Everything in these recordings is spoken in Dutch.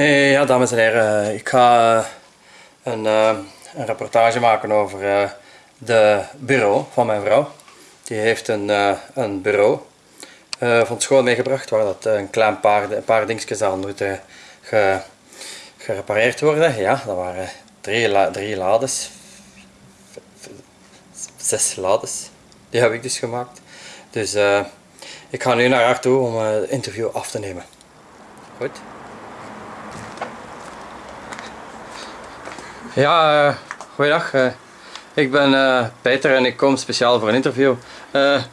Eh, ja, dames en heren, ik ga eh, een, uh, een rapportage maken over uh, de bureau van mijn vrouw. Die heeft een, een bureau van school meegebracht waar dat een klein paar, een paar dingetjes aan moeten ge, gerepareerd worden. Ja, dat waren drie, la, drie lades, zes lades. Die heb ik dus gemaakt. Dus ik ga nu naar haar toe om het interview af te nemen. Goed? Ja, uh, goeiedag. Uh, ik ben uh, Peter en ik kom speciaal voor een interview.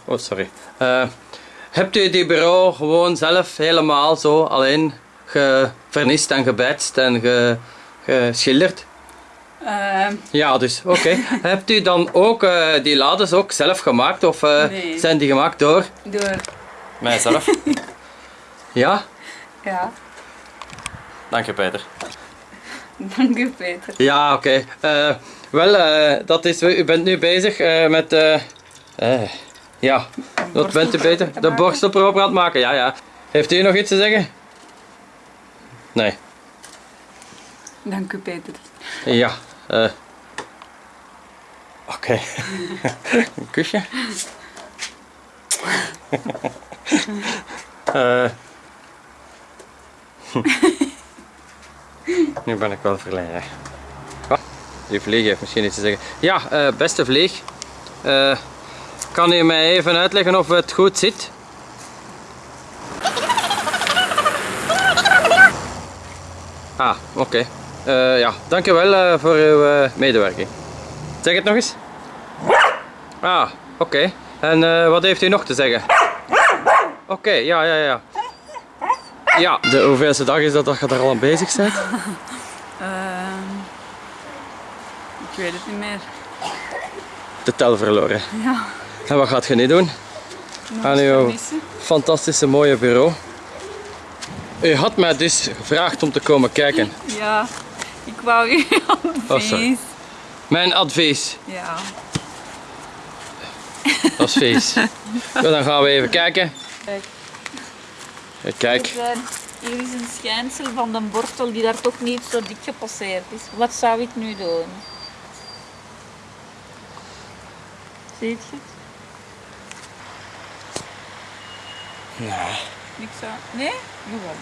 oh, sorry. hebt u die bureau gewoon zelf helemaal zo alleen gevernist en gebetst en ge, geschilderd? Ja, dus oké. hebt u dan ook die lades ook zelf gemaakt of nee. zijn die gemaakt door? Door. Mijzelf? ja? Ja. Dank je Peter. Dank u Peter. Ja, oké. Okay. Uh, wel, uh, dat is, u bent nu bezig uh, met... ja, wat bent u beter? De borstel proper aan het maken, ja, ja. Heeft u nog iets te zeggen? Nee. Dank u Peter. Ja. Oké. Okay. Een kusje. eh nu ben ik wel verlegen. Die vlieg heeft misschien iets te zeggen. Ja, uh, beste vlieg. Uh, kan u mij even uitleggen of het goed zit? Ah, oké. Okay. Uh, ja, dankjewel voor uw medewerking. Zeg het nog eens. Ah, oké. En wat heeft u nog te zeggen? Oké, ja, ja, ja. Ja, de hoeveelste dag is dat dat je daar al aan bezig bent? uh, ik weet het niet meer. De tel verloren. Ja. En wat gaat je nu doen? Nog aan uw fantastische mooie bureau. U had mij dus gevraagd om te komen kijken. Ja, ik wou u advies. Oh, Mijn advies? Ja. Dat is feest. dan gaan we even kijken. Kijk. Kijk. Hier is een schijnsel van de bortel die daar toch niet zo dik gepasseerd is. Wat zou ik nu doen? Zie je het? Nee. Niks aan? Nee? Jawel.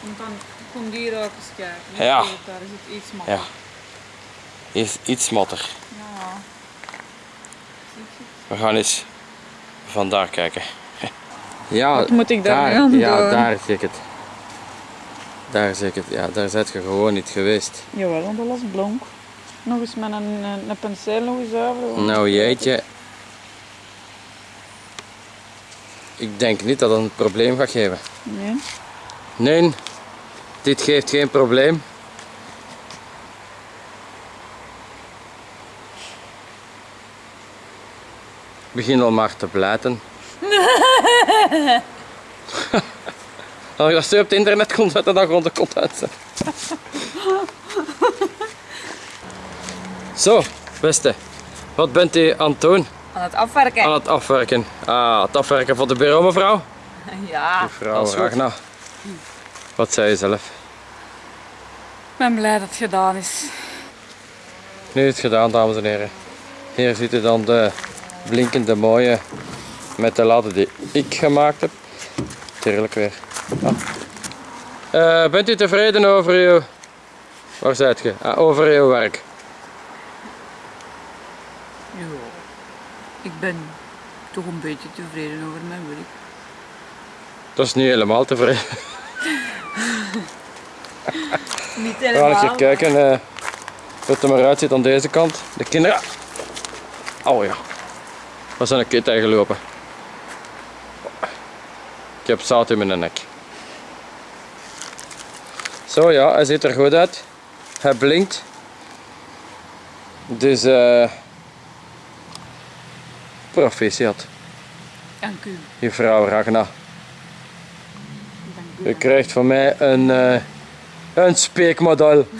Want dan komt hier ook eens kijken. Ja. Daar is het iets matter. Ja. Is iets matter. Ja. We gaan eens vandaar kijken. Ja, Wat moet ik daar, daar doen? Ja, daar zie ik het. Daar zie ik het. Ja, daar zit je gewoon niet geweest. Jawel, want dat was blonk. Nog eens met een, een, een penseel nog eens over. Nou jeetje. Ik denk niet dat dat een probleem gaat geven. Nee. Nee, dit geeft geen probleem. Begin al maar te blijten. Als je op het internet komt zetten, dan gewoon de kont uit. Zo, beste. Wat bent u aan het doen? Aan het afwerken. Aan het afwerken. Ah, het afwerken voor de bureau, mevrouw? Ja, mevrouw Ragna. Wat zei je zelf? Ik ben blij dat het gedaan is. Nu is het gedaan, dames en heren. Hier ziet u dan de blinkende mooie met de ladder die ik gemaakt heb. Tuurlijk weer. Ah. Uh, bent u tevreden over uw... Waar zijt je? Ah, over uw werk? Ja, ik ben toch een beetje tevreden over mijn werk. Dat is niet helemaal tevreden. niet helemaal. Laat ik even kijken uh, hoe het er maar uitziet aan deze kant. De kinderen... Oh ja. Zijn een kit gelopen. Ik heb zout in mijn nek. Zo ja, hij ziet er goed uit. Hij blinkt. Dus uh, proficiat. Dank u. Juffrouw Ragna. Dank u. U krijgt van mij een, uh, een speekmodel.